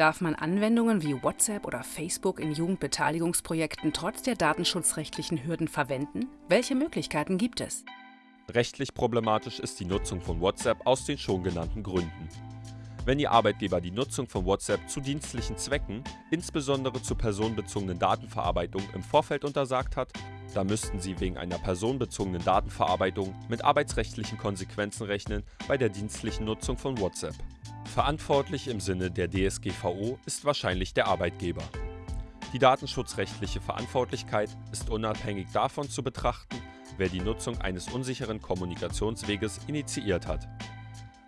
Darf man Anwendungen wie WhatsApp oder Facebook in Jugendbeteiligungsprojekten trotz der datenschutzrechtlichen Hürden verwenden? Welche Möglichkeiten gibt es? Rechtlich problematisch ist die Nutzung von WhatsApp aus den schon genannten Gründen. Wenn Ihr Arbeitgeber die Nutzung von WhatsApp zu dienstlichen Zwecken, insbesondere zur personenbezogenen Datenverarbeitung, im Vorfeld untersagt hat, dann müssten Sie wegen einer personenbezogenen Datenverarbeitung mit arbeitsrechtlichen Konsequenzen rechnen bei der dienstlichen Nutzung von WhatsApp. Verantwortlich im Sinne der DSGVO ist wahrscheinlich der Arbeitgeber. Die datenschutzrechtliche Verantwortlichkeit ist unabhängig davon zu betrachten, wer die Nutzung eines unsicheren Kommunikationsweges initiiert hat.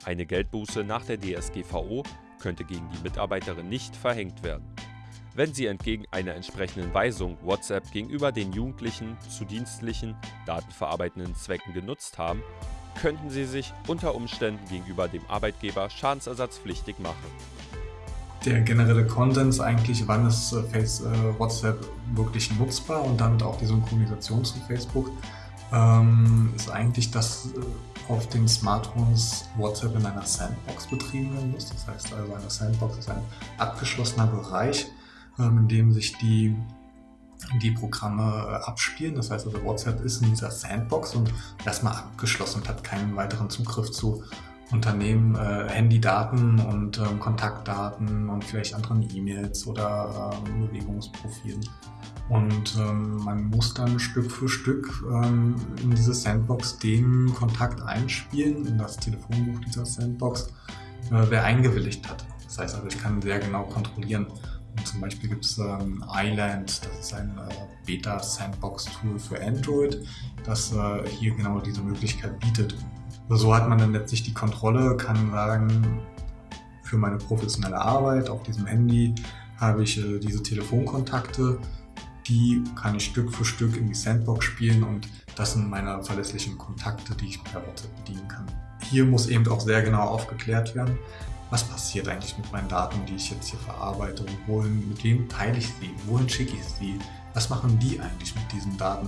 Eine Geldbuße nach der DSGVO könnte gegen die Mitarbeiterin nicht verhängt werden. Wenn Sie entgegen einer entsprechenden Weisung WhatsApp gegenüber den Jugendlichen zu dienstlichen, datenverarbeitenden Zwecken genutzt haben, könnten Sie sich unter Umständen gegenüber dem Arbeitgeber schadensersatzpflichtig machen. Der generelle Konsens eigentlich, wann ist äh, äh, WhatsApp wirklich nutzbar und damit auch die Synchronisation zu Facebook, ähm, ist eigentlich, dass äh, auf den Smartphones WhatsApp in einer Sandbox betrieben werden muss. Das heißt also, eine Sandbox ist ein abgeschlossener Bereich, in dem sich die, die Programme äh, abspielen. Das heißt also, WhatsApp ist in dieser Sandbox und erstmal abgeschlossen und hat keinen weiteren Zugriff zu Unternehmen, äh, Handydaten und ähm, Kontaktdaten und vielleicht anderen E-Mails oder ähm, Bewegungsprofilen. Und ähm, man muss dann Stück für Stück ähm, in diese Sandbox den Kontakt einspielen, in das Telefonbuch dieser Sandbox, äh, wer eingewilligt hat. Das heißt also, ich kann sehr genau kontrollieren. Zum Beispiel gibt es ähm, Island, das ist ein äh, Beta-Sandbox-Tool für Android, das äh, hier genau diese Möglichkeit bietet. So hat man dann letztlich die Kontrolle, kann sagen, für meine professionelle Arbeit auf diesem Handy habe ich äh, diese Telefonkontakte, die kann ich Stück für Stück in die Sandbox spielen und das sind meine verlässlichen Kontakte, die ich per WhatsApp bedienen kann. Hier muss eben auch sehr genau aufgeklärt werden, was passiert eigentlich mit meinen Daten, die ich jetzt hier verarbeite und wohin, mit wem teile ich sie, wohin schicke ich sie, was machen die eigentlich mit diesen Daten.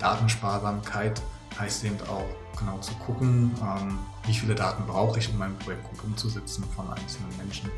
Datensparsamkeit heißt eben auch genau zu gucken, ähm, wie viele Daten brauche ich, um mein Projekt gut umzusetzen von einzelnen Menschen.